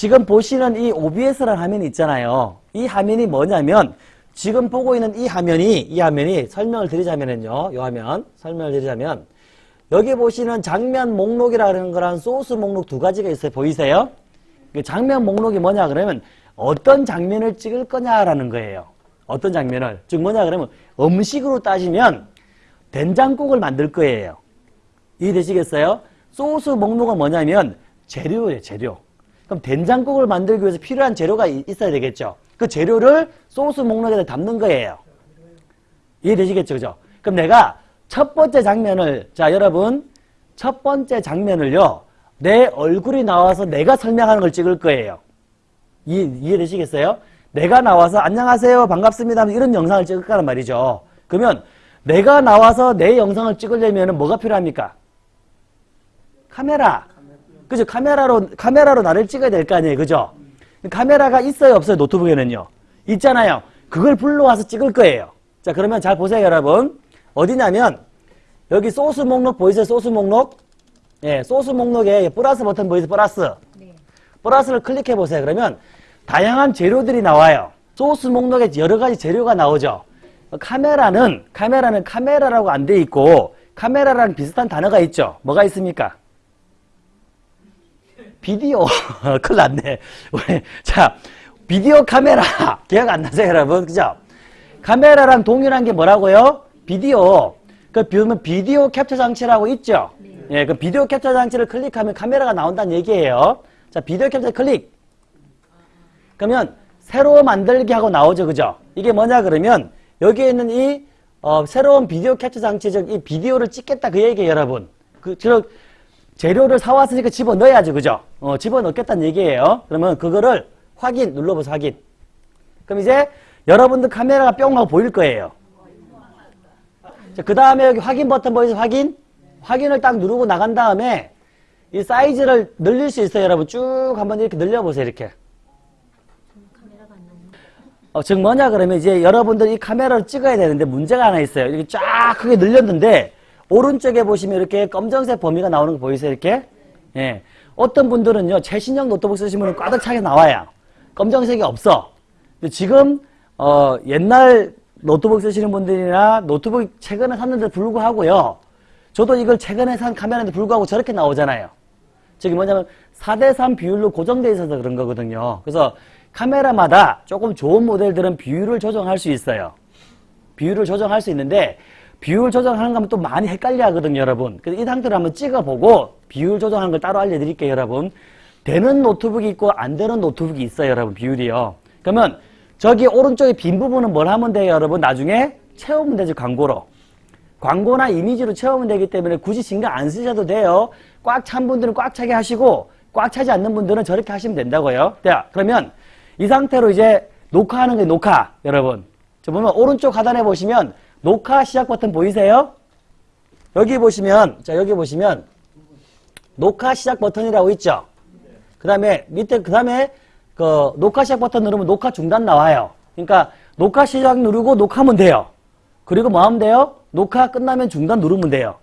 지금 보시는 이 OBS라는 화면이 있잖아요. 이 화면이 뭐냐면 지금 보고 있는 이 화면이 이 화면이 설명을 드리자면은요. 이 화면 설명을 드리자면 여기 보시는 장면 목록이라는 거랑 소스 목록 두 가지가 있어요. 보이세요? 그 장면 목록이 뭐냐 그러면 어떤 장면을 찍을 거냐라는 거예요. 어떤 장면을. 즉 뭐냐 그러면 음식으로 따지면 된장국을 만들 거예요. 이해되시겠어요? 소스 목록은 뭐냐면 재료예요. 재료. 그럼 된장국을 만들기 위해서 필요한 재료가 이- 있어야 되겠죠. 그 재료를 소스 목록에다 담는 거예요. 이해되시겠죠? 그죠? 그럼 내가 첫 번째 장면을 자 여러분 첫 번째 장면을요. 내 얼굴이 나와서 내가 설명하는 걸 찍을 거예요. 이해, 이해되시겠어요? 내가 나와서 안녕하세요 반갑습니다 이런 영상을 찍을 거란 말이죠. 그러면 내가 나와서 내 영상을 찍으려면 뭐가 필요합니까? 카메라. 그죠? 카메라로, 카메라로 나를 찍어야 될 거 아니에요. 그죠? 카메라가 있어요, 없어요? 노트북에는요. 있잖아요. 그걸 불러와서 찍을 거예요. 자, 그러면 잘 보세요, 여러분. 어디냐면, 여기 소스 목록 보이세요? 소스 목록? 예, 소스 목록에 플러스 버튼 보이세요? 플러스. 네. 플러스를 클릭해 보세요. 그러면 다양한 재료들이 나와요. 소스 목록에 여러 가지 재료가 나오죠. 카메라는 카메라는 카메라라고 안 돼 있고 카메라랑 비슷한 단어가 있죠. 뭐가 있습니까? 비디오. 큰일 났네. 왜? 자, 비디오 카메라. 기억 안 나세요, 여러분? 그죠? 카메라랑 동일한 게 뭐라고요? 비디오. 그 비우면 비디오 캡처 장치라고 있죠? 예, 그 비디오 캡처 장치를 클릭하면 카메라가 나온다는 얘기예요. 자, 비디오 캡처 클릭. 그러면 새로 만들기 하고 나오죠. 그죠? 이게 뭐냐 그러면 여기에 있는 이 어, 새로운 비디오 캡처 장치 즉 이 비디오를 찍겠다 그 얘기예요, 여러분. 그 즉, 재료를 사왔으니까 집어넣어야죠. 그죠? 어, 집어넣겠다는 얘기예요. 그러면 그거를 확인 눌러보세요. 확인. 그럼 이제 여러분들 카메라가 뿅 하고 보일 거예요. 자, 그 다음에 여기 확인 버튼 보이세요? 확인? 확인을 딱 누르고 나간 다음에 이 사이즈를 늘릴 수 있어요. 여러분 쭉 한번 이렇게 늘려보세요. 이렇게. 어, 즉 뭐냐 그러면 이제 여러분들 이 카메라를 찍어야 되는데 문제가 하나 있어요. 이렇게 쫙 크게 늘렸는데 오른쪽에 보시면 이렇게 검정색 범위가 나오는 거 보이세요? 이렇게? 예. 어떤 분들은요 최신형 노트북 쓰시면 가득 차게 나와요. 검정색이 없어. 지금 어, 옛날 노트북 쓰시는 분들이나 노트북 최근에 샀는데 불구하고요. 저도 이걸 최근에 산 카메라인데 불구하고 저렇게 나오잖아요. 저기 뭐냐면 4대3 비율로 고정되어 있어서 그런 거거든요. 그래서 카메라마다 조금 좋은 모델들은 비율을 조정할 수 있어요. 비율을 조정할 수 있는데 비율 조정하는 거면 또 많이 헷갈려 하거든요, 여러분. 그래서 이 상태로 한번 찍어보고 비율 조정하는 걸 따로 알려드릴게요, 여러분. 되는 노트북이 있고 안 되는 노트북이 있어요, 여러분, 비율이요. 그러면 저기 오른쪽에 빈 부분은 뭘 하면 돼요, 여러분? 나중에 채우면 되죠, 광고로. 광고나 이미지로 채우면 되기 때문에 굳이 신경 안 쓰셔도 돼요. 꽉 찬 분들은 꽉 차게 하시고 꽉 차지 않는 분들은 저렇게 하시면 된다고요. 자, 그러면 이 상태로 이제 녹화하는 게 녹화, 여러분. 저 보면 오른쪽 하단에 보시면 녹화 시작 버튼 보이세요? 여기 보시면 자 여기 보시면 녹화 시작 버튼이라고 있죠. 그 다음에 밑에 그 다음에 그 녹화 시작 버튼 누르면 녹화 중단 나와요. 그러니까 녹화 시작 누르고 녹화하면 돼요. 그리고 뭐 하면 돼요? 녹화 끝나면 중단 누르면 돼요.